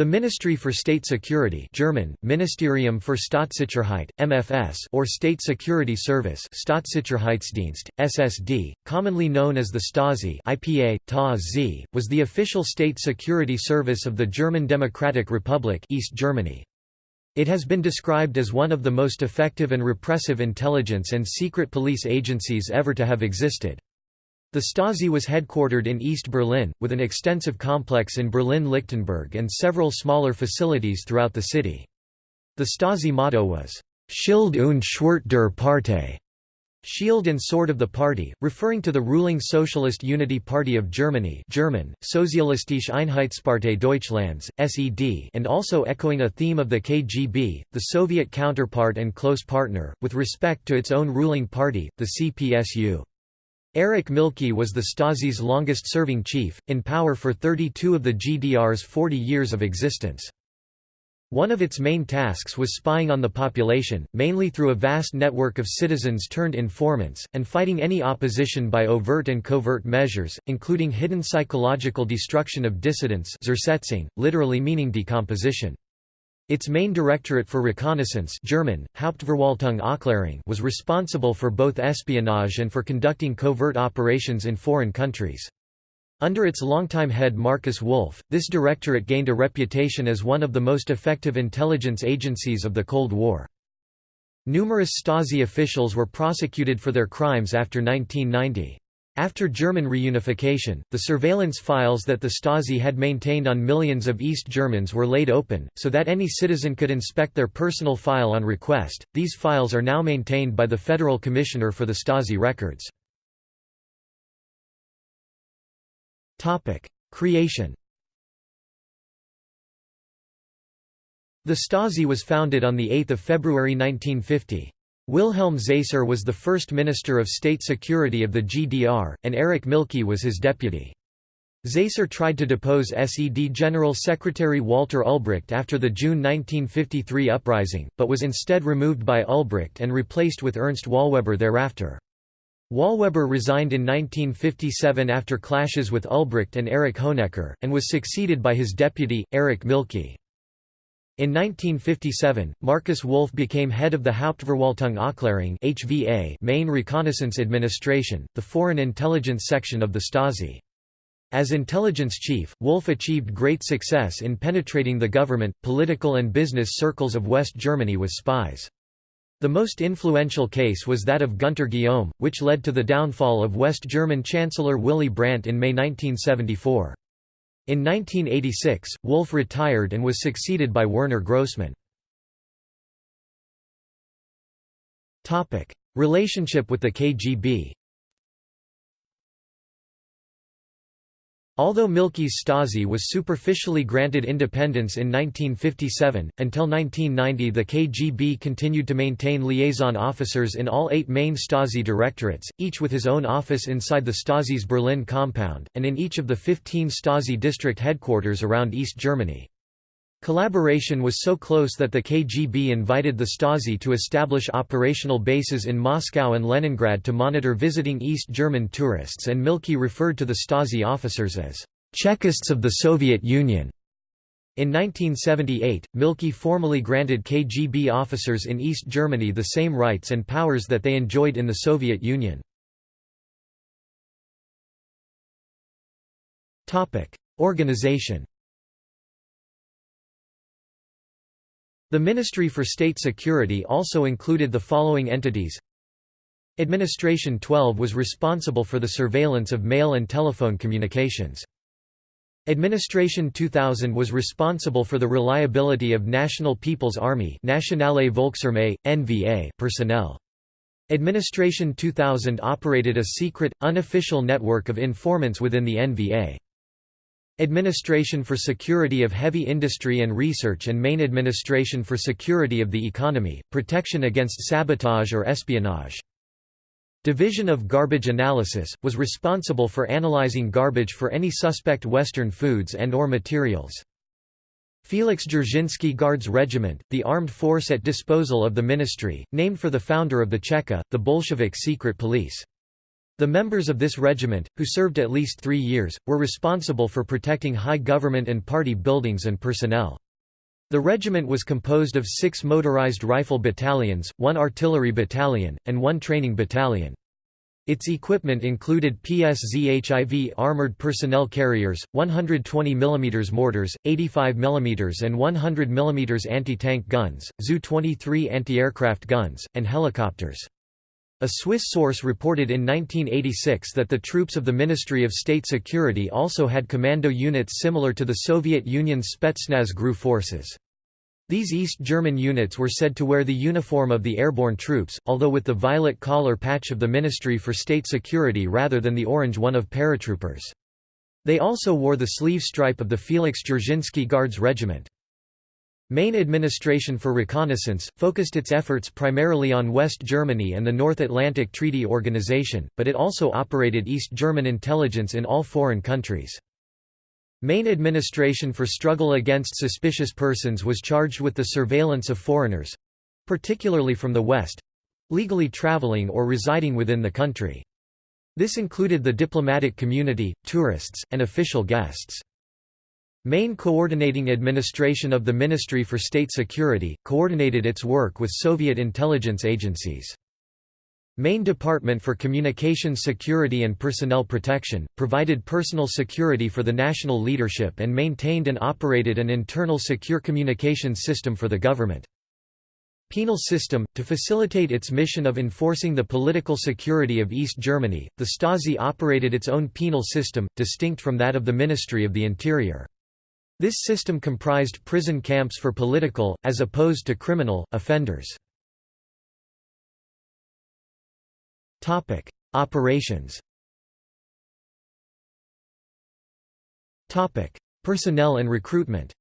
The Ministry for State Security German, Ministerium für Staatssicherheit, MFS or State Security Service Staatssicherheitsdienst, SSD, commonly known as the Stasi IPA, TAZ, was the official state security service of the German Democratic Republic East Germany. It has been described as one of the most effective and repressive intelligence and secret police agencies ever to have existed. The Stasi was headquartered in East Berlin, with an extensive complex in Berlin-Lichtenberg and several smaller facilities throughout the city. The Stasi motto was, Schild und Schwert der Partei, Shield and Sword of the Party, referring to the ruling Socialist Unity Party of Germany German, Sozialistische Einheitspartei Deutschlands, SED and also echoing a theme of the KGB, the Soviet counterpart and close partner, with respect to its own ruling party, the CPSU. Erich Mielke was the Stasi's longest-serving chief, in power for 32 of the GDR's 40 years of existence. One of its main tasks was spying on the population, mainly through a vast network of citizens-turned informants, and fighting any opposition by overt and covert measures, including hidden psychological destruction of dissidents literally meaning decomposition. Its main directorate for reconnaissance German, Hauptverwaltung was responsible for both espionage and for conducting covert operations in foreign countries. Under its longtime head Markus Wolf, this directorate gained a reputation as one of the most effective intelligence agencies of the Cold War. Numerous Stasi officials were prosecuted for their crimes after 1990. After German reunification, the surveillance files that the Stasi had maintained on millions of East Germans were laid open, so that any citizen could inspect their personal file on request. These files are now maintained by the Federal Commissioner for the Stasi records. Creation The Stasi was founded on 8 February 1950. Wilhelm Zaisser was the first Minister of State Security of the GDR, and Erich Mielke was his deputy. Zaisser tried to depose SED General Secretary Walter Ulbricht after the June 1953 uprising, but was instead removed by Ulbricht and replaced with Ernst Wollweber thereafter. Wollweber resigned in 1957 after clashes with Ulbricht and Erich Honecker, and was succeeded by his deputy, Erich Mielke. In 1957, Markus Wolf became head of the Hauptverwaltung Aufklärung HVA main reconnaissance administration, the foreign intelligence section of the Stasi. As intelligence chief, Wolf achieved great success in penetrating the government, political and business circles of West Germany with spies. The most influential case was that of Gunter Guillaume, which led to the downfall of West German Chancellor Willy Brandt in May 1974. In 1986, Wolf retired and was succeeded by Werner Grossmann. Relationship with the KGB Although Mielke's Stasi was superficially granted independence in 1957, until 1990 the KGB continued to maintain liaison officers in all eight main Stasi directorates, each with his own office inside the Stasi's Berlin compound, and in each of the 15 Stasi district headquarters around East Germany. Collaboration was so close that the KGB invited the Stasi to establish operational bases in Moscow and Leningrad to monitor visiting East German tourists and Mielke referred to the Stasi officers as Chekists of the Soviet Union. In 1978, Mielke formally granted KGB officers in East Germany the same rights and powers that they enjoyed in the Soviet Union. Organization The Ministry for State Security also included the following entities Administration 12 was responsible for the surveillance of mail and telephone communications. Administration 2000 was responsible for the reliability of National People's Army NVA personnel. Administration 2000 operated a secret, unofficial network of informants within the NVA. Administration for Security of Heavy Industry and Research and Main Administration for Security of the Economy, Protection Against Sabotage or Espionage. Division of Garbage Analysis, was responsible for analyzing garbage for any suspect Western foods and or materials. Felix Dzerzhinsky Guards Regiment, the armed force at disposal of the ministry, named for the founder of the Cheka, the Bolshevik secret police. The members of this regiment, who served at least three years, were responsible for protecting high government and party buildings and personnel. The regiment was composed of six motorized rifle battalions, one artillery battalion, and one training battalion. Its equipment included PSZHIV armored personnel carriers, 120 mm mortars, 85 mm and 100 mm anti-tank guns, Zu-23 anti-aircraft guns, and helicopters. A Swiss source reported in 1986 that the troops of the Ministry of State Security also had commando units similar to the Soviet Union's Spetsnaz GRU forces. These East German units were said to wear the uniform of the airborne troops, although with the violet collar patch of the Ministry for State Security rather than the orange one of paratroopers. They also wore the sleeve stripe of the Felix Dzerzhinsky Guards Regiment. Main Administration for Reconnaissance, focused its efforts primarily on West Germany and the North Atlantic Treaty Organization, but it also operated East German intelligence in all foreign countries. Main Administration for Struggle Against Suspicious Persons was charged with the surveillance of foreigners—particularly from the West—legally traveling or residing within the country. This included the diplomatic community, tourists, and official guests. Main Coordinating Administration of the Ministry for State Security, coordinated its work with Soviet intelligence agencies. Main Department for Communications Security and Personnel Protection, provided personal security for the national leadership and maintained and operated an internal secure communications system for the government. Penal system – To facilitate its mission of enforcing the political security of East Germany, the Stasi operated its own penal system, distinct from that of the Ministry of the Interior. This system comprised prison camps for political, as opposed to criminal, offenders. Operations. Topic: Personnel and recruitment.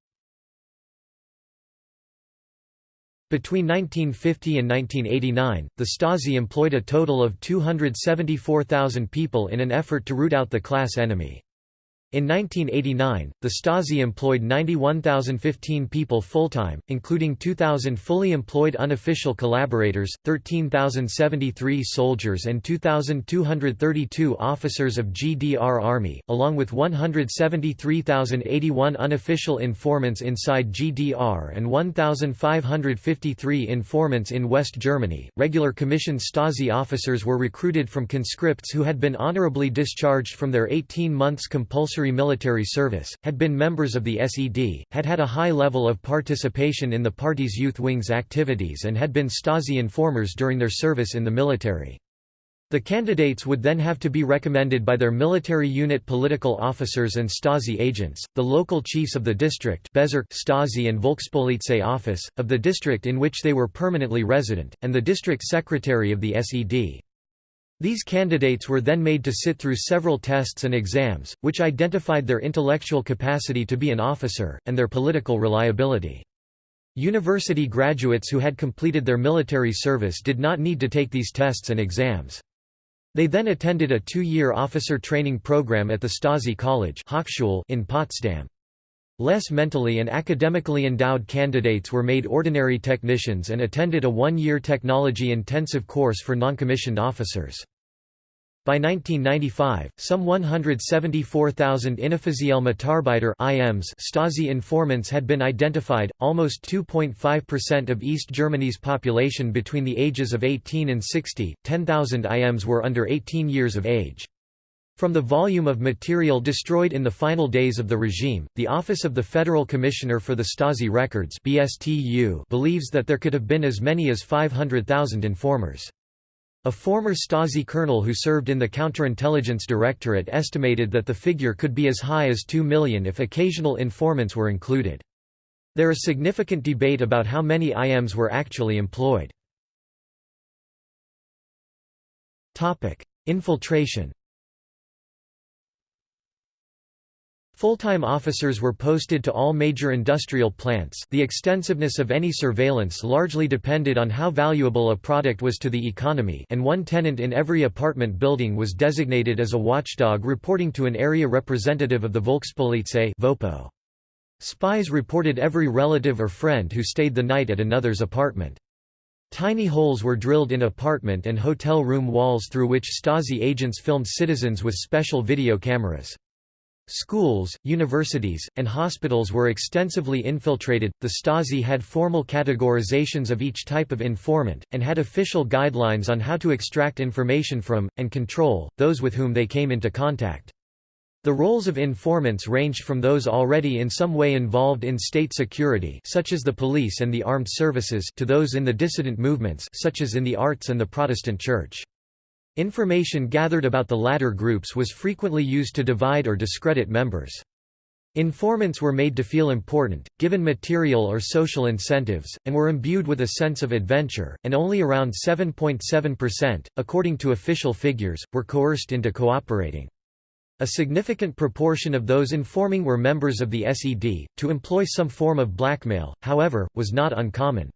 Between 1950 and 1989, the Stasi employed a total of 274,000 people in an effort to root out the class enemy. In 1989, the Stasi employed 91,015 people full-time, including 2,000 fully employed unofficial collaborators, 13,073 soldiers and 2,232 officers of GDR Army, along with 173,081 unofficial informants inside GDR and 1,553 informants in West Germany. Regular commissioned Stasi officers were recruited from conscripts who had been honorably discharged from their 18 months compulsory military service, had been members of the SED, had had a high level of participation in the party's youth wing's activities and had been Stasi informers during their service in the military. The candidates would then have to be recommended by their military unit political officers and Stasi agents, the local chiefs of the district Bezirk Stasi and Volkspolizei office, of the district in which they were permanently resident, and the district secretary of the SED. These candidates were then made to sit through several tests and exams, which identified their intellectual capacity to be an officer, and their political reliability. University graduates who had completed their military service did not need to take these tests and exams. They then attended a two-year officer training program at the Stasi College in Potsdam. Less mentally and academically endowed candidates were made ordinary technicians and attended a one-year technology-intensive course for noncommissioned officers. By 1995, some 174,000 Inoffizielle Mitarbeiter IMs Stasi informants had been identified, almost 2.5% of East Germany's population between the ages of 18 and 60, 10,000 IMs were under 18 years of age. From the volume of material destroyed in the final days of the regime, the Office of the Federal Commissioner for the Stasi Records BSTU believes that there could have been as many as 500,000 informers. A former Stasi colonel who served in the Counterintelligence Directorate estimated that the figure could be as high as 2 million if occasional informants were included. There is significant debate about how many IMs were actually employed. Infiltration Full-time officers were posted to all major industrial plants the extensiveness of any surveillance largely depended on how valuable a product was to the economy and one tenant in every apartment building was designated as a watchdog reporting to an area representative of the Volkspolizei VoPo. Spies reported every relative or friend who stayed the night at another's apartment. Tiny holes were drilled in apartment and hotel room walls through which Stasi agents filmed citizens with special video cameras. Schools, universities, and hospitals were extensively infiltrated. The Stasi had formal categorizations of each type of informant, and had official guidelines on how to extract information from, and control, those with whom they came into contact. The roles of informants ranged from those already in some way involved in state security such as the police and the armed services to those in the dissident movements such as in the arts and the Protestant Church. Information gathered about the latter groups was frequently used to divide or discredit members. Informants were made to feel important, given material or social incentives, and were imbued with a sense of adventure, and only around 7.7%, according to official figures, were coerced into cooperating. A significant proportion of those informing were members of the SED. To employ some form of blackmail, however, was not uncommon.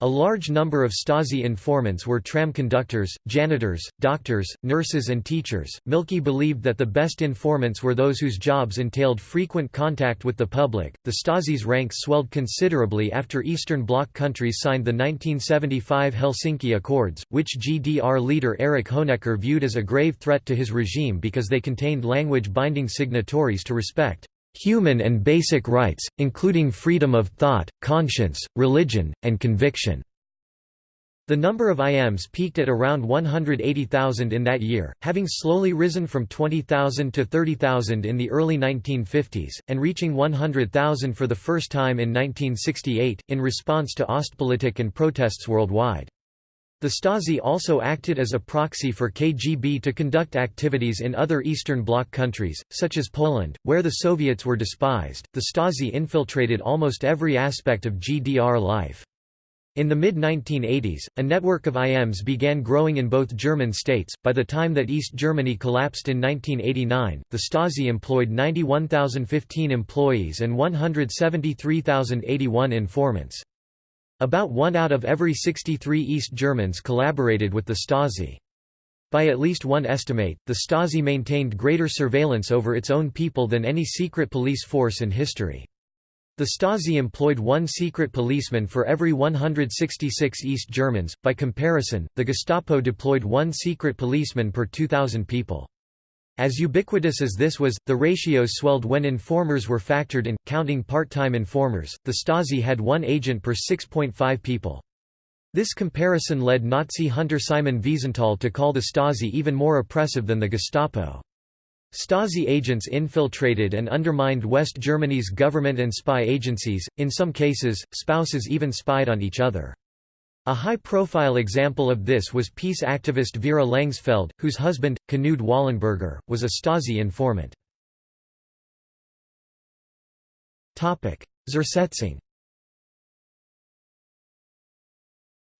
A large number of Stasi informants were tram conductors, janitors, doctors, nurses, and teachers. Mielke believed that the best informants were those whose jobs entailed frequent contact with the public. The Stasi's ranks swelled considerably after Eastern Bloc countries signed the 1975 Helsinki Accords, which GDR leader Erich Honecker viewed as a grave threat to his regime because they contained language binding signatories to respect human and basic rights, including freedom of thought, conscience, religion, and conviction." The number of IMs peaked at around 180,000 in that year, having slowly risen from 20,000 to 30,000 in the early 1950s, and reaching 100,000 for the first time in 1968, in response to Ostpolitik and protests worldwide. The Stasi also acted as a proxy for KGB to conduct activities in other Eastern Bloc countries, such as Poland, where the Soviets were despised. The Stasi infiltrated almost every aspect of GDR life. In the mid 1980s, a network of IMs began growing in both German states. By the time that East Germany collapsed in 1989, the Stasi employed 91,015 employees and 173,081 informants. About one out of every 63 East Germans collaborated with the Stasi. By at least one estimate, the Stasi maintained greater surveillance over its own people than any secret police force in history. The Stasi employed one secret policeman for every 166 East Germans, by comparison, the Gestapo deployed one secret policeman per 2,000 people. As ubiquitous as this was, the ratios swelled when informers were factored in, counting part-time informers, the Stasi had one agent per 6.5 people. This comparison led Nazi hunter Simon Wiesenthal to call the Stasi even more oppressive than the Gestapo. Stasi agents infiltrated and undermined West Germany's government and spy agencies, in some cases, spouses even spied on each other. A high-profile example of this was peace activist Vera Lengsfeld, whose husband, Knud Wollenberger, was a Stasi informant. Zersetzung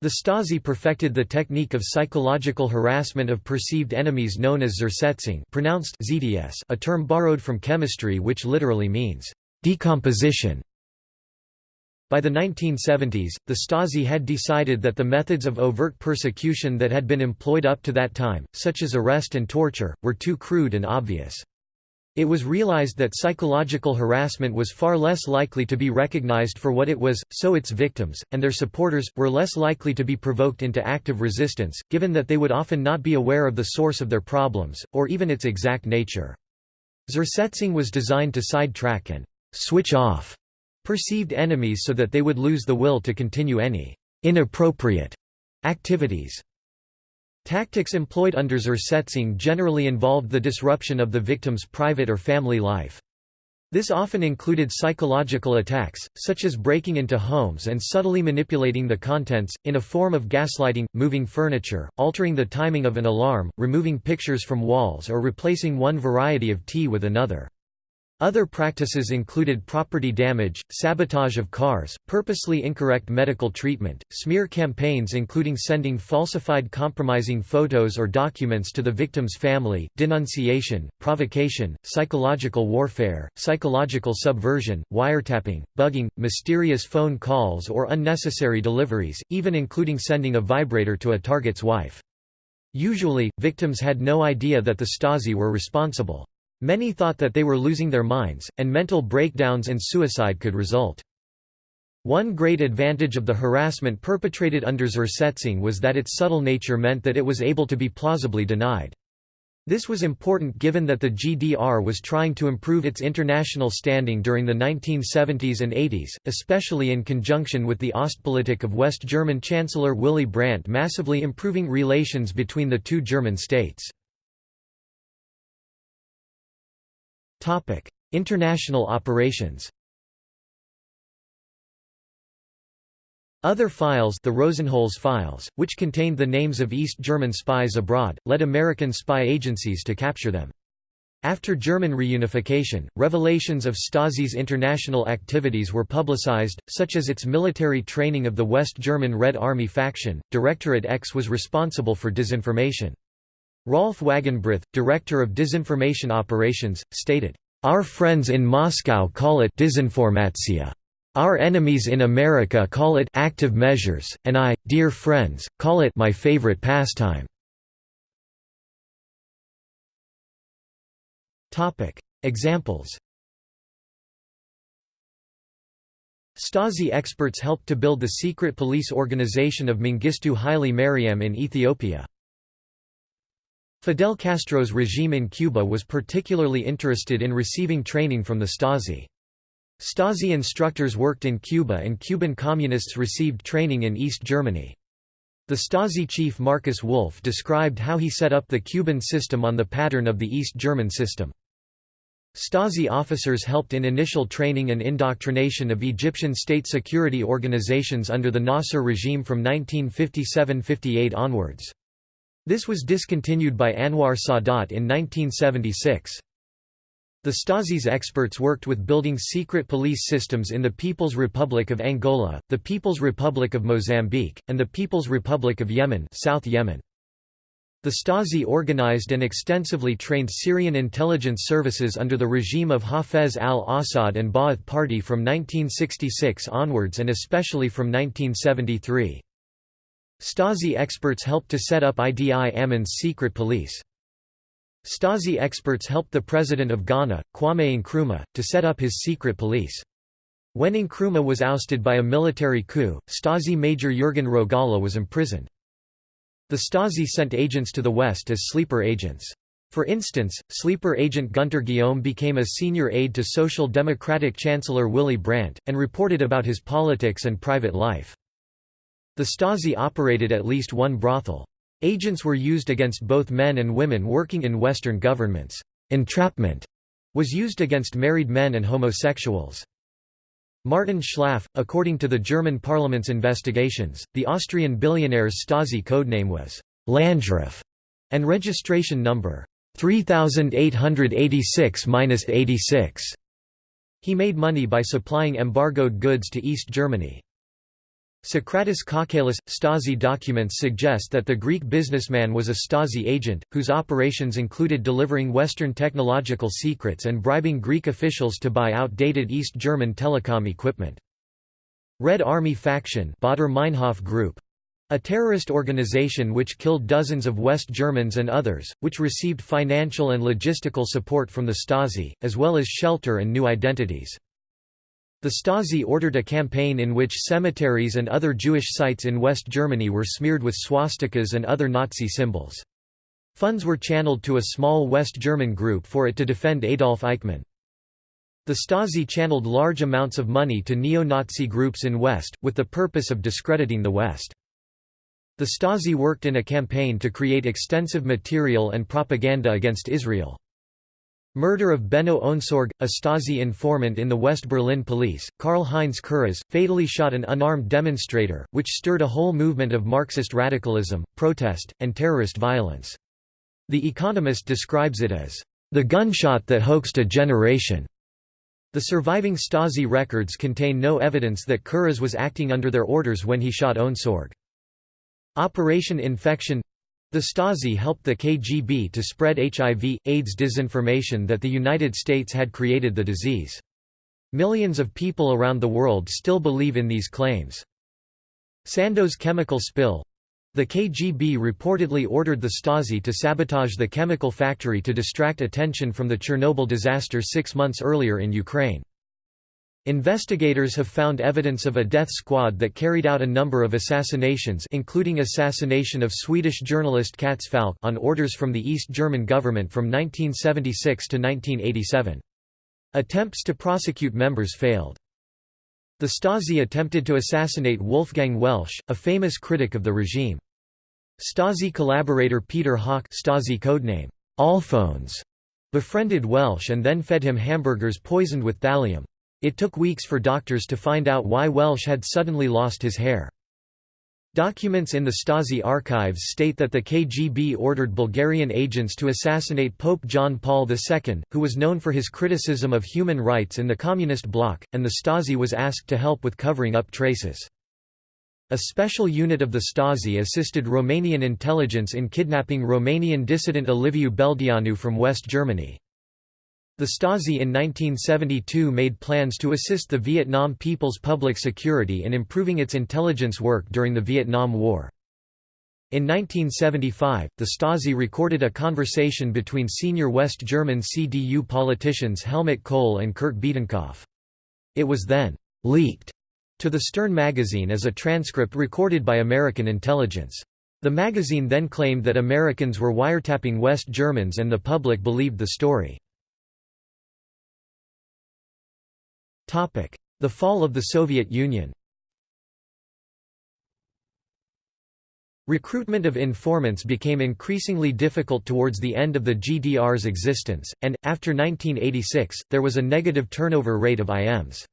The Stasi perfected the technique of psychological harassment of perceived enemies known as Zersetzung pronounced ZDS, a term borrowed from chemistry which literally means, decomposition. By the 1970s, the Stasi had decided that the methods of overt persecution that had been employed up to that time, such as arrest and torture, were too crude and obvious. It was realized that psychological harassment was far less likely to be recognized for what it was, so its victims, and their supporters, were less likely to be provoked into active resistance, given that they would often not be aware of the source of their problems, or even its exact nature. Zersetzung was designed to sidetrack and switch off perceived enemies so that they would lose the will to continue any inappropriate activities. Tactics employed under Zersetzung generally involved the disruption of the victim's private or family life. This often included psychological attacks, such as breaking into homes and subtly manipulating the contents, in a form of gaslighting, moving furniture, altering the timing of an alarm, removing pictures from walls or replacing one variety of tea with another. Other practices included property damage, sabotage of cars, purposely incorrect medical treatment, smear campaigns including sending falsified compromising photos or documents to the victim's family, denunciation, provocation, psychological warfare, psychological subversion, wiretapping, bugging, mysterious phone calls or unnecessary deliveries, even including sending a vibrator to a target's wife. Usually, victims had no idea that the Stasi were responsible. Many thought that they were losing their minds, and mental breakdowns and suicide could result. One great advantage of the harassment perpetrated under Zersetzung was that its subtle nature meant that it was able to be plausibly denied. This was important given that the GDR was trying to improve its international standing during the 1970s and 80s, especially in conjunction with the Ostpolitik of West German Chancellor Willy Brandt massively improving relations between the two German states. International operations Other files the Rosenholz files, which contained the names of East German spies abroad, led American spy agencies to capture them. After German reunification, revelations of Stasi's international activities were publicized, such as its military training of the West German Red Army faction. Directorate X was responsible for disinformation. Rolf Wagenbreth, director of disinformation operations, stated, Our friends in Moscow call it disinformatia. Our enemies in America call it active measures, and I, dear friends, call it my favorite pastime. Examples. Stasi experts helped to build the secret police organization of Mengistu Haile Mariam in Ethiopia. Fidel Castro's regime in Cuba was particularly interested in receiving training from the Stasi. Stasi instructors worked in Cuba and Cuban communists received training in East Germany. The Stasi chief Markus Wolf described how he set up the Cuban system on the pattern of the East German system. Stasi officers helped in initial training and indoctrination of Egyptian state security organizations under the Nasser regime from 1957–58 onwards. This was discontinued by Anwar Sadat in 1976. The Stasi's experts worked with building secret police systems in the People's Republic of Angola, the People's Republic of Mozambique, and the People's Republic of Yemen, South Yemen. The Stasi organized and extensively trained Syrian intelligence services under the regime of Hafez al-Assad and Ba'ath Party from 1966 onwards and especially from 1973. Stasi experts helped to set up Idi Amin's secret police. Stasi experts helped the president of Ghana, Kwame Nkrumah, to set up his secret police. When Nkrumah was ousted by a military coup, Stasi Major Jürgen Rogala was imprisoned. The Stasi sent agents to the West as sleeper agents. For instance, sleeper agent Gunter Guillaume became a senior aide to Social Democratic Chancellor Willy Brandt, and reported about his politics and private life. The Stasi operated at least one brothel. Agents were used against both men and women working in Western governments. Entrapment was used against married men and homosexuals. Martin Schlaff, according to the German parliament's investigations, the Austrian billionaire's Stasi codename was Landgraf and registration number 3886-86. He made money by supplying embargoed goods to East Germany. Socrates Kokkalis – Stasi documents suggest that the Greek businessman was a Stasi agent, whose operations included delivering Western technological secrets and bribing Greek officials to buy outdated East German telecom equipment. Red Army Faction Baader Meinhof Group a terrorist organization which killed dozens of West Germans and others, which received financial and logistical support from the Stasi, as well as shelter and new identities. The Stasi ordered a campaign in which cemeteries and other Jewish sites in West Germany were smeared with swastikas and other Nazi symbols. Funds were channeled to a small West German group for it to defend Adolf Eichmann. The Stasi channeled large amounts of money to neo-Nazi groups in West, with the purpose of discrediting the West. The Stasi worked in a campaign to create extensive material and propaganda against Israel. Murder of Benno Ohnesorg, a Stasi informant in the West Berlin police, Karl-Heinz Kurras, fatally shot an unarmed demonstrator, which stirred a whole movement of Marxist radicalism, protest, and terrorist violence. The Economist describes it as, "...the gunshot that hoaxed a generation." The surviving Stasi records contain no evidence that Kurras was acting under their orders when he shot Ohnesorg. Operation Infection the Stasi helped the KGB to spread HIV, AIDS disinformation that the United States had created the disease. Millions of people around the world still believe in these claims. Sandoz chemical spill the KGB reportedly ordered the Stasi to sabotage the chemical factory to distract attention from the Chernobyl disaster six months earlier in Ukraine. Investigators have found evidence of a death squad that carried out a number of assassinations including assassination of Swedish journalist Cats Falck on orders from the East German government from 1976 to 1987. Attempts to prosecute members failed. The Stasi attempted to assassinate Wolfgang Welsch, a famous critic of the regime. Stasi collaborator Peter Haack Stasi codename befriended Welsch and then fed him hamburgers poisoned with thallium. It took weeks for doctors to find out why Welsch had suddenly lost his hair. Documents in the Stasi archives state that the KGB ordered Bulgarian agents to assassinate Pope John Paul II, who was known for his criticism of human rights in the Communist bloc, and the Stasi was asked to help with covering up traces. A special unit of the Stasi assisted Romanian intelligence in kidnapping Romanian dissident Liviu Beldeanu from West Germany. The Stasi in 1972 made plans to assist the Vietnam People's Public Security in improving its intelligence work during the Vietnam War. In 1975, the Stasi recorded a conversation between senior West German CDU politicians Helmut Kohl and Kurt Biedenkopf. It was then «leaked» to the Stern magazine as a transcript recorded by American intelligence. The magazine then claimed that Americans were wiretapping West Germans and the public believed the story. The fall of the Soviet Union Recruitment of informants became increasingly difficult towards the end of the GDR's existence, and, after 1986, there was a negative turnover rate of IMs.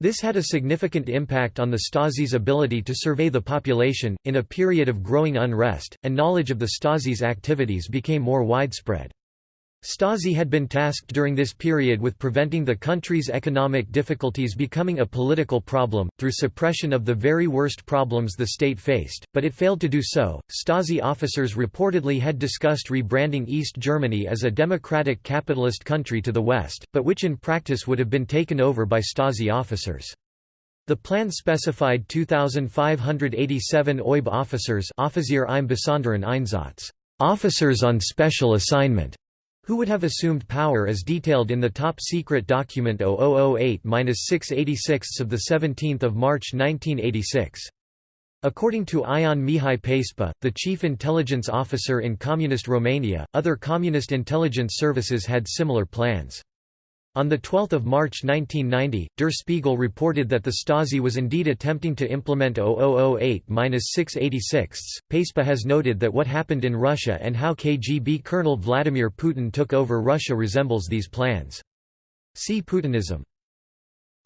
This had a significant impact on the Stasi's ability to survey the population, in a period of growing unrest, and knowledge of the Stasi's activities became more widespread. Stasi had been tasked during this period with preventing the country's economic difficulties becoming a political problem, through suppression of the very worst problems the state faced, but it failed to do so. Stasi officers reportedly had discussed rebranding East Germany as a democratic capitalist country to the west, but which in practice would have been taken over by Stasi officers. The plan specified 2,587 OIB officers officers on special assignment, who would have assumed power as detailed in the top-secret document 0008-686 of 17 March 1986. According to Ion Mihai Pacepa, the chief intelligence officer in Communist Romania, other communist intelligence services had similar plans. On 12 March 1990, Der Spiegel reported that the Stasi was indeed attempting to implement 0008-686. Pacepa has noted that what happened in Russia and how KGB Colonel Vladimir Putin took over Russia resembles these plans. See Putinism.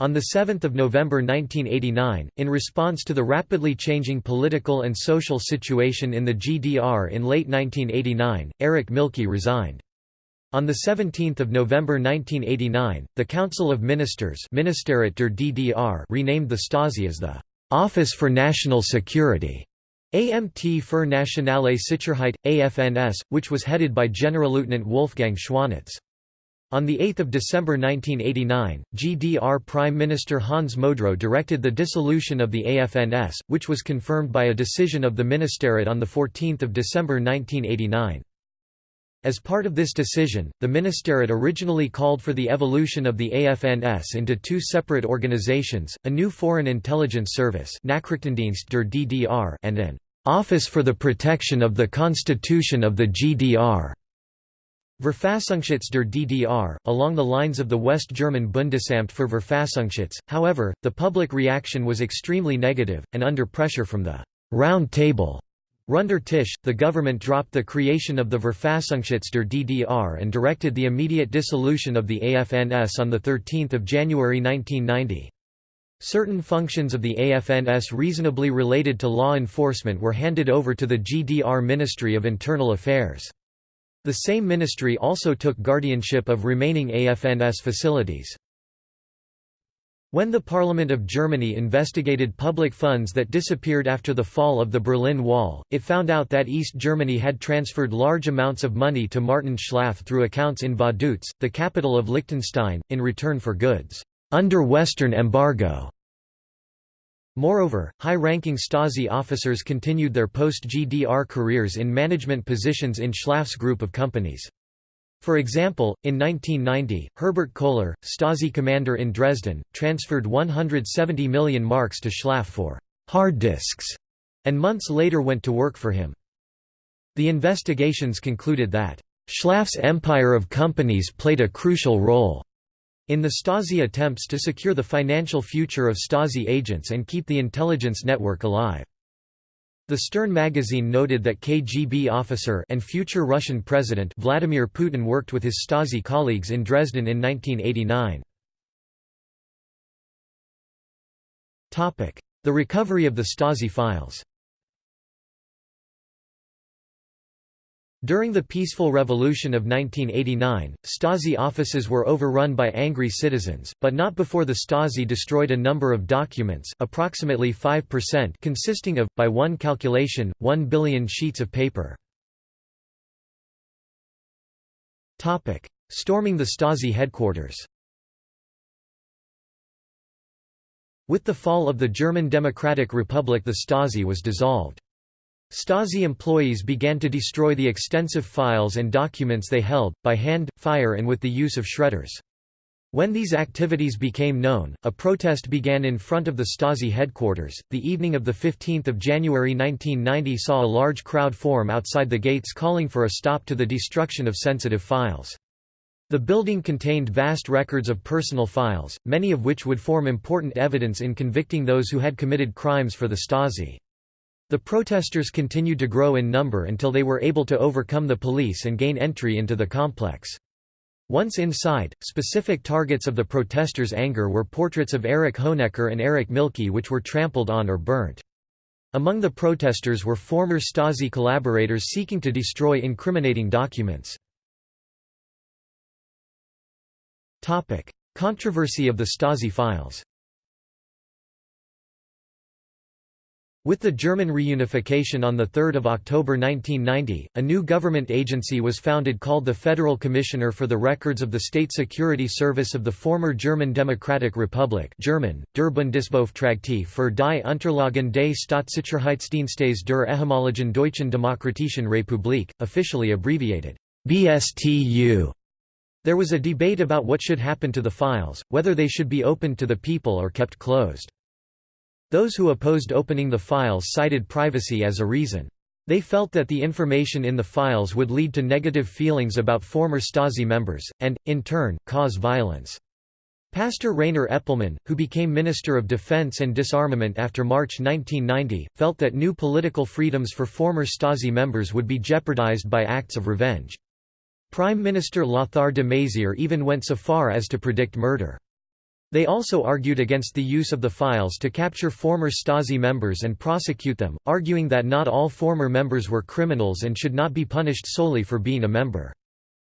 On 7 November 1989, in response to the rapidly changing political and social situation in the GDR in late 1989, Erich Mielke resigned. On 17 November 1989, the Council of Ministers Ministerrat der DDR renamed the Stasi as the «Office for National Security» AMT für Nationale Sicherheit, AFNS, which was headed by Generalleutnant Wolfgang Schwanitz. On 8 December 1989, GDR Prime Minister Hans Modrow directed the dissolution of the AFNS, which was confirmed by a decision of the Ministerrat on 14 December 1989. As part of this decision, the Ministerrat originally called for the evolution of the AFNS into two separate organizations, a new Foreign Intelligence Service and an «Office for the Protection of the Constitution of the GDR». Verfassungsschutz der DDR, along the lines of the West German Bundesamt für Verfassungsschutz, however, the public reaction was extremely negative, and under pressure from the «Round Table» Runder Tisch, the government dropped the creation of the Verfassungsschutz der DDR and directed the immediate dissolution of the AFNS on 13 January 1990. Certain functions of the AFNS reasonably related to law enforcement were handed over to the GDR Ministry of Internal Affairs. The same ministry also took guardianship of remaining AFNS facilities. When the Parliament of Germany investigated public funds that disappeared after the fall of the Berlin Wall, it found out that East Germany had transferred large amounts of money to Martin Schlaff through accounts in Vaduz, the capital of Liechtenstein, in return for goods under Western embargo. Moreover, high-ranking Stasi officers continued their post-GDR careers in management positions in Schlaff's group of companies. For example, in 1990, Herbert Kohler, Stasi commander in Dresden, transferred 170 million marks to Schlaff for «hard disks» and months later went to work for him. The investigations concluded that Schlaff's empire of companies played a crucial role in the Stasi attempts to secure the financial future of Stasi agents and keep the intelligence network alive. The Stern magazine noted that KGB officer and future Russian president Vladimir Putin worked with his Stasi colleagues in Dresden in 1989. The recovery of the Stasi files During the peaceful revolution of 1989, Stasi offices were overrun by angry citizens, but not before the Stasi destroyed a number of documents approximately 5% consisting of, by one calculation, 1 billion sheets of paper. Storming the Stasi headquarters With the fall of the German Democratic Republic the Stasi was dissolved. Stasi employees began to destroy the extensive files and documents they held, by hand, fire and with the use of shredders. When these activities became known, a protest began in front of the Stasi headquarters. The evening of 15 January 1990 saw a large crowd form outside the gates calling for a stop to the destruction of sensitive files. The building contained vast records of personal files, many of which would form important evidence in convicting those who had committed crimes for the Stasi. The protesters continued to grow in number until they were able to overcome the police and gain entry into the complex. Once inside, specific targets of the protesters' anger were portraits of Erich Honecker and Erich Mielke which were trampled on or burnt. Among the protesters were former Stasi collaborators seeking to destroy incriminating documents. Controversy of the Stasi files With the German reunification on 3 October 1990, a new government agency was founded called the Federal Commissioner for the Records of the State Security Service of the former German Democratic Republic German, Der Bundesbeauftragte für die Unterlagen des Staatssicherheitsdienstes der ehemaligen Deutschen Demokratischen Republik, officially abbreviated BSTU. There was a debate about what should happen to the files, whether they should be opened to the people or kept closed. Those who opposed opening the files cited privacy as a reason. They felt that the information in the files would lead to negative feelings about former Stasi members, and, in turn, cause violence. Pastor Rainer Eppelmann, who became Minister of Defense and Disarmament after March 1990, felt that new political freedoms for former Stasi members would be jeopardized by acts of revenge. Prime Minister Lothar de Maizière even went so far as to predict murder. They also argued against the use of the files to capture former Stasi members and prosecute them, arguing that not all former members were criminals and should not be punished solely for being a member.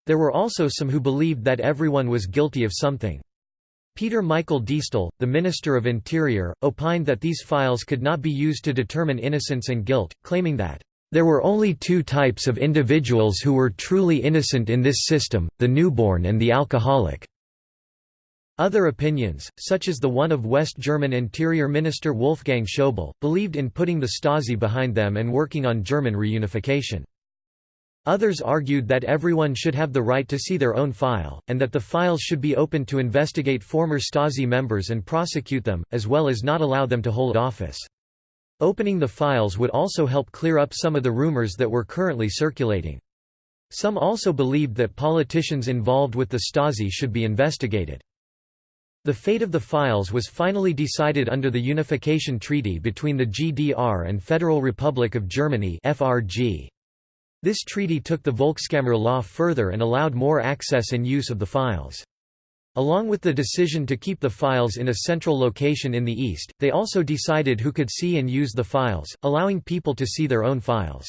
There were also some who believed that everyone was guilty of something. Peter Michael Diestel, the Minister of Interior, opined that these files could not be used to determine innocence and guilt, claiming that, "...there were only two types of individuals who were truly innocent in this system, the newborn and the alcoholic." Other opinions, such as the one of West German Interior Minister Wolfgang Schäuble, believed in putting the Stasi behind them and working on German reunification. Others argued that everyone should have the right to see their own file, and that the files should be opened to investigate former Stasi members and prosecute them, as well as not allow them to hold office. Opening the files would also help clear up some of the rumors that were currently circulating. Some also believed that politicians involved with the Stasi should be investigated. The fate of the files was finally decided under the Unification Treaty between the GDR and Federal Republic of Germany FRG. This treaty took the Volkskammer law further and allowed more access and use of the files. Along with the decision to keep the files in a central location in the East, they also decided who could see and use the files, allowing people to see their own files.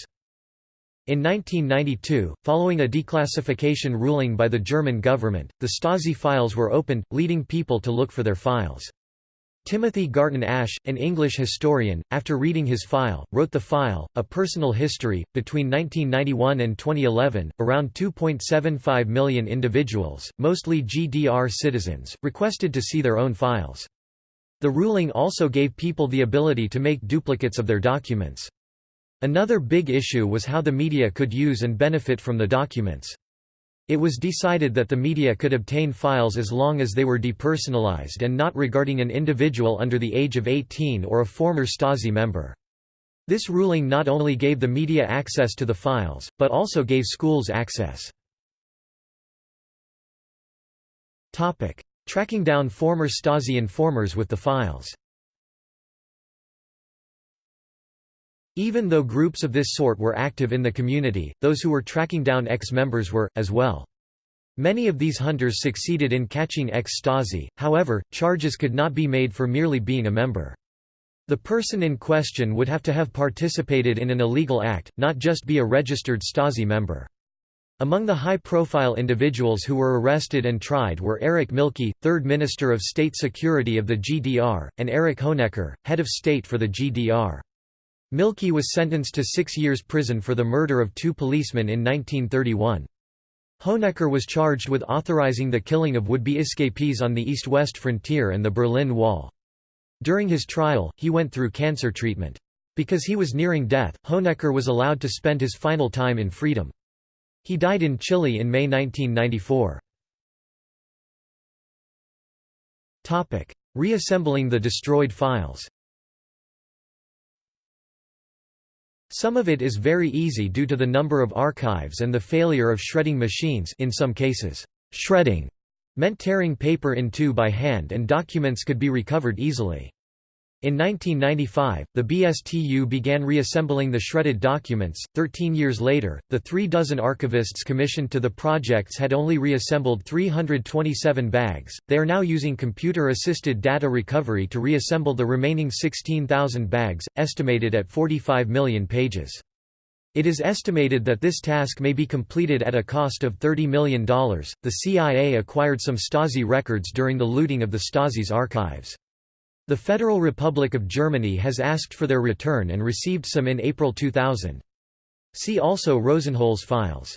In 1992, following a declassification ruling by the German government, the Stasi files were opened, leading people to look for their files. Timothy Garton Ash, an English historian, after reading his file, wrote The File, A Personal History. Between 1991 and 2011, around 2.75 million individuals, mostly GDR citizens, requested to see their own files. The ruling also gave people the ability to make duplicates of their documents. Another big issue was how the media could use and benefit from the documents. It was decided that the media could obtain files as long as they were depersonalized and not regarding an individual under the age of 18 or a former Stasi member. This ruling not only gave the media access to the files, but also gave schools access. Tracking down former Stasi informers with the files Even though groups of this sort were active in the community, those who were tracking down ex-members were, as well. Many of these hunters succeeded in catching ex-Stasi, however, charges could not be made for merely being a member. The person in question would have to have participated in an illegal act, not just be a registered Stasi member. Among the high-profile individuals who were arrested and tried were Erich Mielke, third Minister of State Security of the GDR, and Erich Honecker, head of state for the GDR. Mielke was sentenced to six years prison for the murder of two policemen in 1931. Honecker was charged with authorizing the killing of would-be escapees on the east-west frontier and the Berlin Wall. During his trial, he went through cancer treatment. Because he was nearing death, Honecker was allowed to spend his final time in freedom. He died in Chile in May 1994. Reassembling the destroyed files Some of it is very easy due to the number of archives and the failure of shredding machines in some cases. Shredding meant tearing paper in two by hand and documents could be recovered easily. In 1995, the BSTU began reassembling the shredded documents. Thirteen years later, the three dozen archivists commissioned to the projects had only reassembled 327 bags. They are now using computer assisted data recovery to reassemble the remaining 16,000 bags, estimated at 45 million pages. It is estimated that this task may be completed at a cost of $30 million. The CIA acquired some Stasi records during the looting of the Stasi's archives. The Federal Republic of Germany has asked for their return and received some in April 2000. See also Rosenholz files.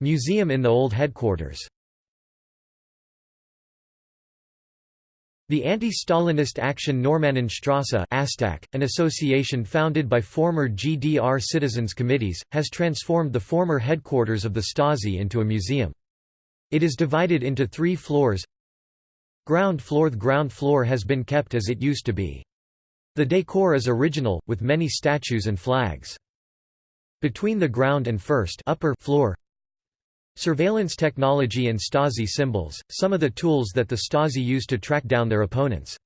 Museum in the old headquarters The anti-Stalinist Action Normannenstrasse an association founded by former GDR citizens committees, has transformed the former headquarters of the Stasi into a museum. It is divided into three floors. Ground floor The ground floor has been kept as it used to be. The decor is original, with many statues and flags. Between the ground and first upper floor Surveillance technology and Stasi symbols, some of the tools that the Stasi used to track down their opponents.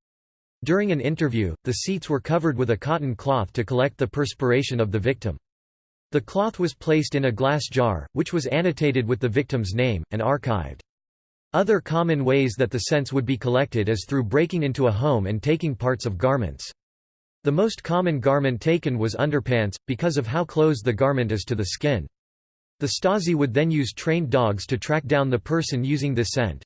During an interview, the seats were covered with a cotton cloth to collect the perspiration of the victim. The cloth was placed in a glass jar, which was annotated with the victim's name, and archived. Other common ways that the scents would be collected is through breaking into a home and taking parts of garments. The most common garment taken was underpants, because of how close the garment is to the skin. The Stasi would then use trained dogs to track down the person using the scent.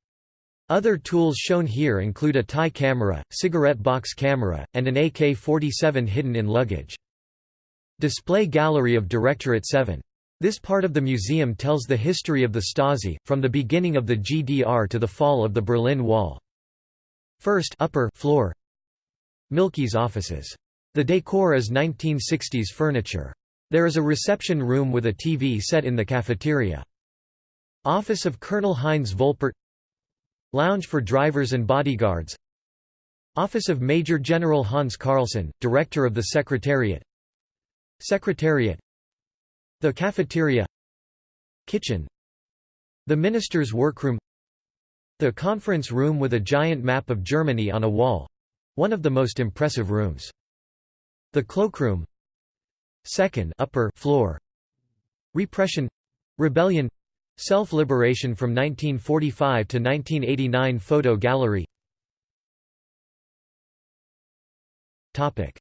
Other tools shown here include a tie camera, cigarette box camera, and an AK-47 hidden in luggage. Display Gallery of Directorate 7. This part of the museum tells the history of the Stasi, from the beginning of the GDR to the fall of the Berlin Wall. First upper floor Mielke's offices. The decor is 1960s furniture. There is a reception room with a TV set in the cafeteria. Office of Colonel Heinz Volpert Lounge for drivers and bodyguards Office of Major General Hans Carlsohn, Director of the Secretariat Secretariat The cafeteria Kitchen The minister's workroom The conference room with a giant map of Germany on a wall—one of the most impressive rooms. The cloakroom Second upper floor Repression Rebellion Self-liberation from 1945 to 1989 photo gallery Topic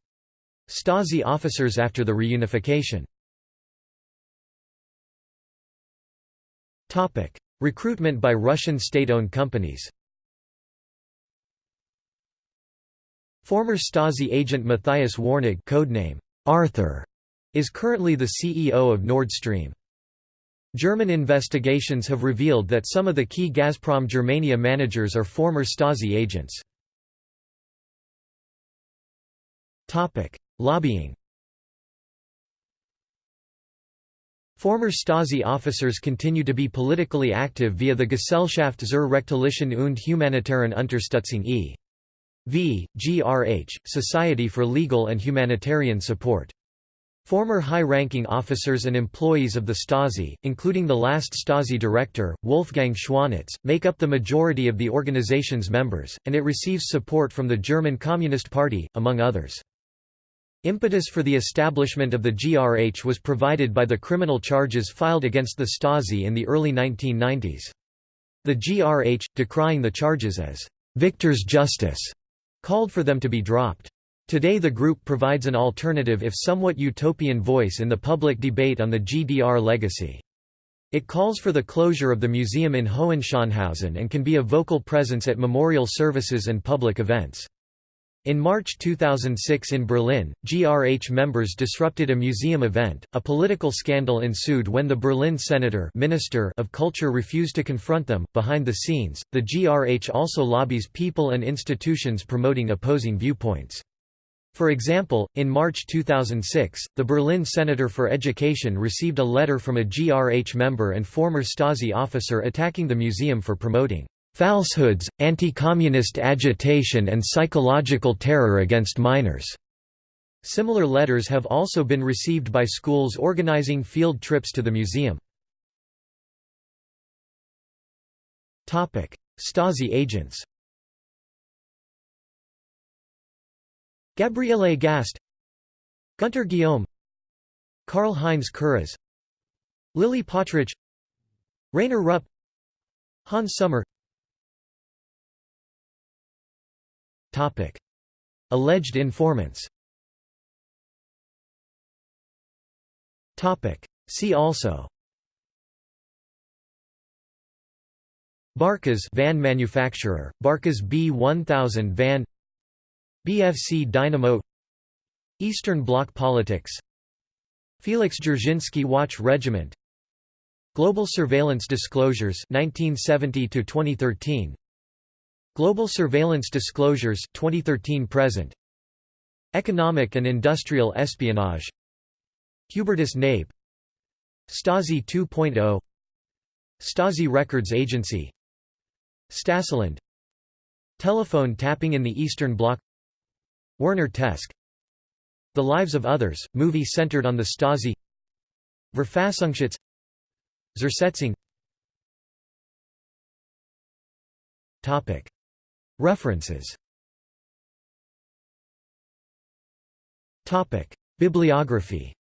Stasi officers after the reunification Recruitment by Russian state-owned companies Former Stasi agent Matthias Warnig codename Arthur is currently the CEO of Nord Stream. German investigations have revealed that some of the key Gazprom Germania managers are former Stasi agents. Lobbying Former Stasi officers continue to be politically active via the Gesellschaft zur rechtlichen und humanitären Unterstützung e.V., GRH, Society for Legal and Humanitarian Support. Former high-ranking officers and employees of the Stasi, including the last Stasi director, Wolfgang Schwanitz, make up the majority of the organization's members, and it receives support from the German Communist Party, among others. Impetus for the establishment of the GRH was provided by the criminal charges filed against the Stasi in the early 1990s. The GRH, decrying the charges as «Victor's justice», called for them to be dropped. Today the group provides an alternative if somewhat utopian voice in the public debate on the GDR legacy. It calls for the closure of the museum in Hohenschönhausen and can be a vocal presence at memorial services and public events. In March 2006 in Berlin, GRH members disrupted a museum event. A political scandal ensued when the Berlin senator Minister of Culture refused to confront them. Behind the scenes, the GRH also lobbies people and institutions promoting opposing viewpoints. For example, in March 2006, the Berlin Senator for Education received a letter from a GRH member and former Stasi officer attacking the museum for promoting falsehoods, anti-communist agitation and psychological terror against minors. Similar letters have also been received by schools organizing field trips to the museum. Stasi agents Gabriele Gast Gunter Guillaume Karl-Heinz Kurras Lily Potrich Rainer Rupp Hans Sommer Alleged informants. See also. Barkas van manufacturer, Barkas B1000 van. BFC Dynamo. Eastern Bloc politics. Felix Dzerzhinsky Watch Regiment. Global Surveillance Disclosures 1970 to 2013 Global Surveillance Disclosures 2013 present. Economic and Industrial Espionage. Hubertus Knabe Stasi 2.0 Stasi Records Agency. Stasiland Telephone tapping in the Eastern Bloc. Werner Teske The Lives of Others, movie centered on the Stasi. Verfassungsschutz. Zersetzung. Topic References Bibliography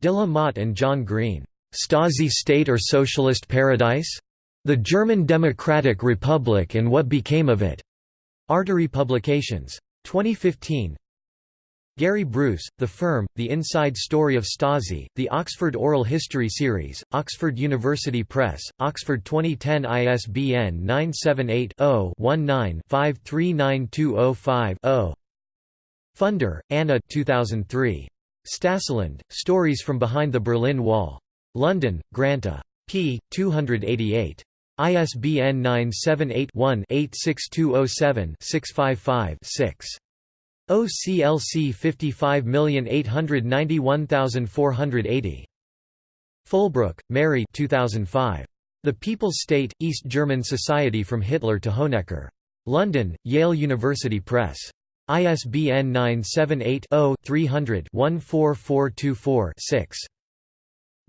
De la Motte and John Green, "'Stasi State or Socialist Paradise? The German Democratic Republic and What Became of It' Artery Publications. 2015 Gary Bruce, The Firm, The Inside Story of Stasi, The Oxford Oral History Series, Oxford University Press, Oxford 2010 ISBN 978-0-19-539205-0. Funder, Anna 2003. Stasiland, Stories from Behind the Berlin Wall. London, Granta. p. 288. ISBN 978 one 86207 6 OCLC 55891480. Fulbrook, Mary 2005. The People's State, East German Society from Hitler to Honecker. London, Yale University Press. ISBN 978-0-300-14424-6.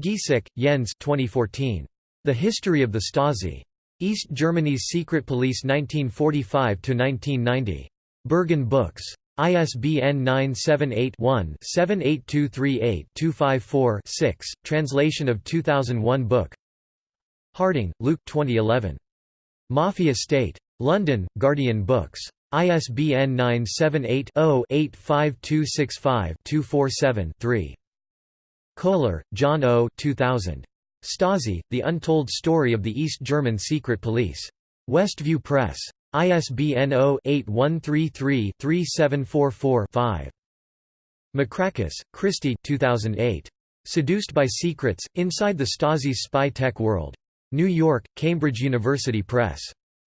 Gieseke, Jens 2014. The History of the Stasi. East Germany's Secret Police 1945–1990. Berghahn Books. ISBN 978-1-78238-254-6, translation of 2001 book Harding, Luke 2011. Mafia State. London, Guardian Books. ISBN 978-0-85265-247-3. Koehler, John O. 2000. Stasi, The Untold Story of the East German Secret Police. Westview Press. ISBN 0-8133-3744-5. Macrakis, Kristie 2008. Seduced by Secrets, Inside the Stasi's Spy Tech World. New York, Cambridge University Press.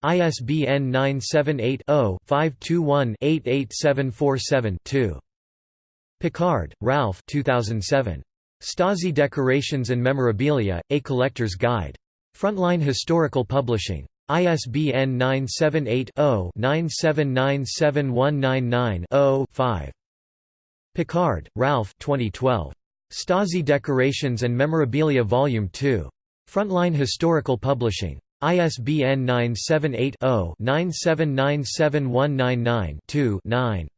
ISBN 978 0 521 88747 2. Pickard, Ralph 2007. Stasi Decorations and Memorabilia, A Collector's Guide. Frontline Historical Publishing. ISBN 978-0-9797199-0-5. Pickard, Ralph 2012. Stasi Decorations and Memorabilia Volume 2. Frontline Historical Publishing. ISBN 978 0 9797199 2 9.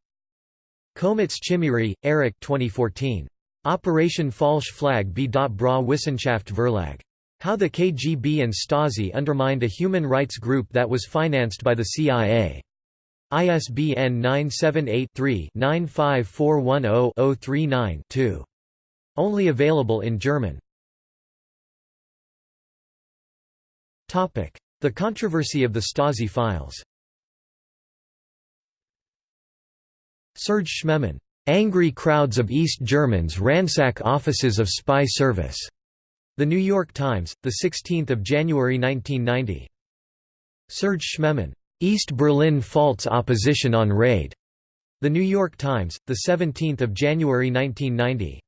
Komitz Chimiri, Eric 2014. Operation Falsch Flag B. Bra Wissenschaft Verlag. How the KGB and Stasi undermined a human rights group that was financed by the CIA. ISBN 978-3-95410-039-2. Only available in German. The controversy of the Stasi files Serge Schmemann, "...angry crowds of East Germans ransack offices of spy service." The New York Times, 16 January 1990. Serge Schmemann, "...East Berlin faults opposition on raid." The New York Times, 17 January 1990.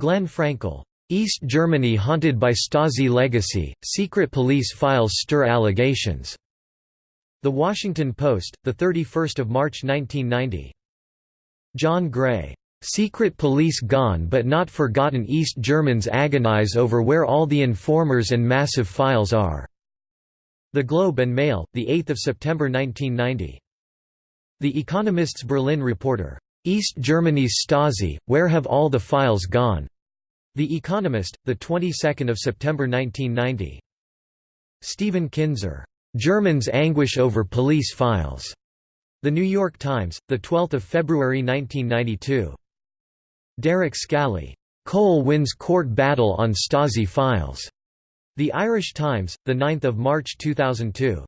Glenn Frankel, "...East Germany haunted by Stasi legacy, secret police files stir allegations." The Washington Post, 31 March 1990. John Gray, "...secret police gone but not forgotten East Germans agonize over where all the informers and massive files are." The Globe and Mail, 8 September 1990. The Economist's Berlin reporter, "...East Germany's Stasi, where have all the files gone?" The Economist, 22 September 1990. Stephen Kinzer, "...Germans anguish over police files." The New York Times, 12 February 1992. Derek Scally, "'Kohl wins court battle on Stasi files' The Irish Times, 9 March 2002.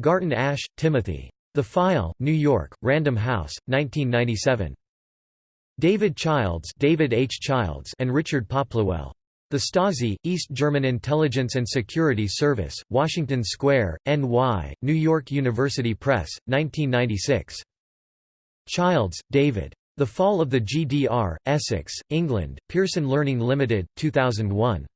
Garton Ash, Timothy. The File, New York, Random House, 1997. David Childs, David H. Childs and Richard Popplewell. The Stasi, East German Intelligence and Security Service, Washington Square, NY, New York University Press, 1996. Childs, David. The Fall of the GDR, Essex, England, Pearson Learning Limited, 2001.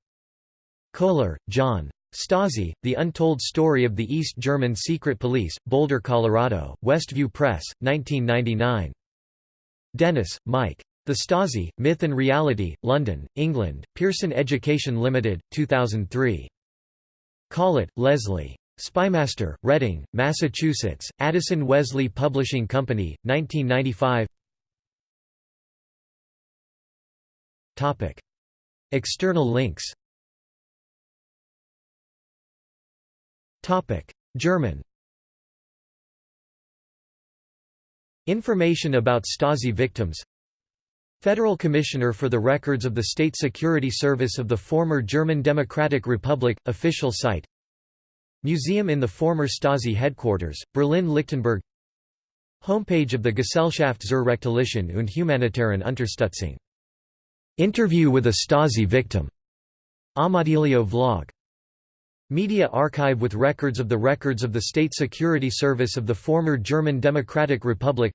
Koehler, John. Stasi, The Untold Story of the East German Secret Police, Boulder, Colorado, Westview Press, 1999. Dennis, Mike. The Stasi, Myth and Reality, London, England, Pearson Education Limited, 2003. Colitt, Leslie. Spymaster, Reading, Massachusetts, Addison Wesley Publishing Company, 1995 External links. German. Information about Stasi victims. Federal Commissioner for the Records of the State Security Service of the former German Democratic Republic, official site. Museum in the former Stasi headquarters, Berlin-Lichtenberg Homepage of the Gesellschaft zur Rechtlichen und Humanitaren Unterstützung. Interview with a Stasi victim. Amadilio vlog. Media archive with records of the records of the State Security Service of the former German Democratic Republic.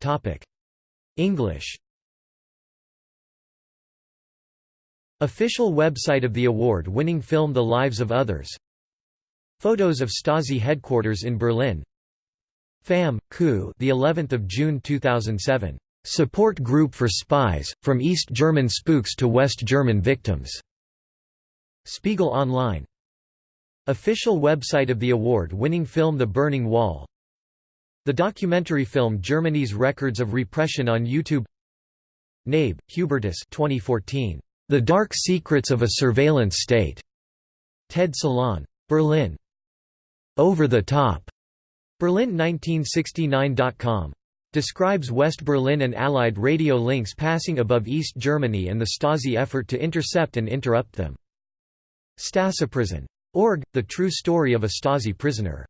Topic: English. Official website of the award-winning film The Lives of Others. Photos of Stasi headquarters in Berlin. FAM, Coup the 11th of June 2007 Support Group for Spies from East German spooks to West German victims Spiegel Online Official website of the award-winning film The Burning Wall the documentary film Germany's Records of Repression on YouTube Knabe, Hubertus 2014. The Dark Secrets of a Surveillance State. TED Salon. Berlin. Over the Top. Berlin1969.com. Describes West Berlin and Allied radio links passing above East Germany and the Stasi effort to intercept and interrupt them. Stasi Prison. Org, the true story of a Stasi prisoner.